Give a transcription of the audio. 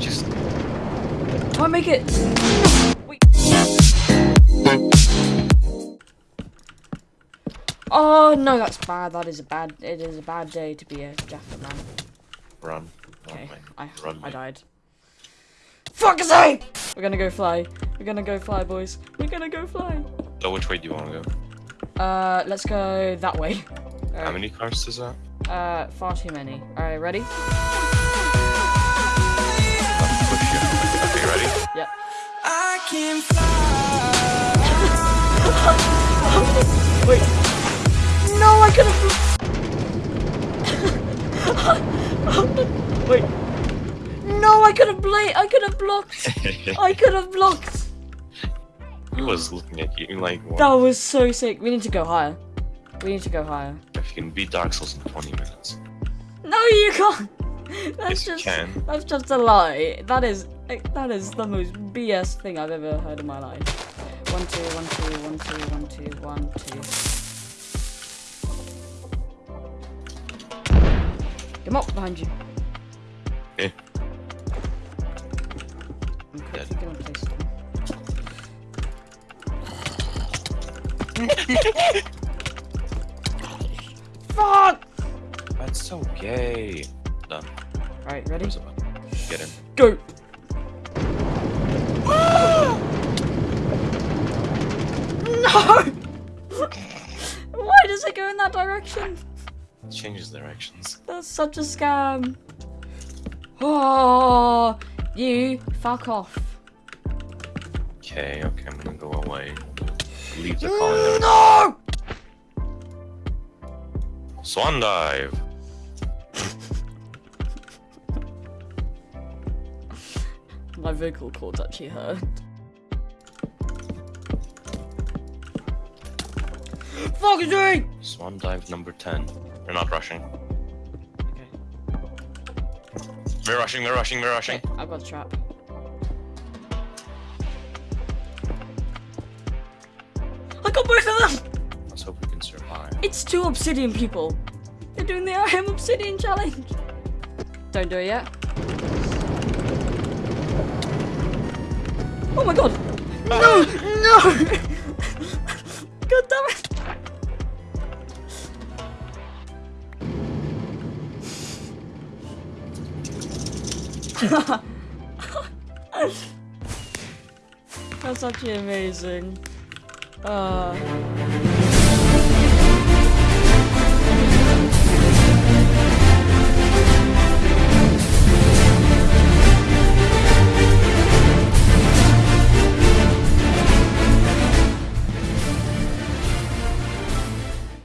Just Try and make it. Wait. Oh no, that's bad. That is a bad. It is a bad day to be a Jaffa man. run. Okay. I Run, I died. Fuck's sake! We're gonna go fly. We're gonna go fly, boys. We're gonna go fly. So which way do you want to go? Uh, let's go that way. How many cars does that? Uh, far too many. Alright, ready? Let's push you. Okay, ready? Yep. I can fly. Wait. No, I could have. Wait. No, I could have bla- I could have blocked. I could have blocked. he was looking at you like, what? That was so sick. We need to go higher. We need to go higher. if you can beat Dark Souls in 20 minutes. No, you can't. That's Yes, just can. that's just a lie. That is that is the most BS thing I've ever heard in my life. One two one two one two one two one two. Come up behind you. Eh. I'm quickly gonna place them. Fuck! That's so gay. Done. Alright, ready? Where's the button? Get in. Go! Ah! no! Why does it go in that direction? It changes directions. That's such a scam. Oh, you fuck off. Okay, okay, I'm gonna go away. Leave the calling. No! Swan dive! My vocal cords actually hurt. Fuck you! Swan dive number 10. They're not rushing. Okay, They're rushing, they're rushing, they're rushing. okay, I've got a trap. I got both It's two obsidian people. They're doing the I am obsidian challenge. Don't do it yet. Oh my god! No! No! god damn it! That's actually amazing. Uh,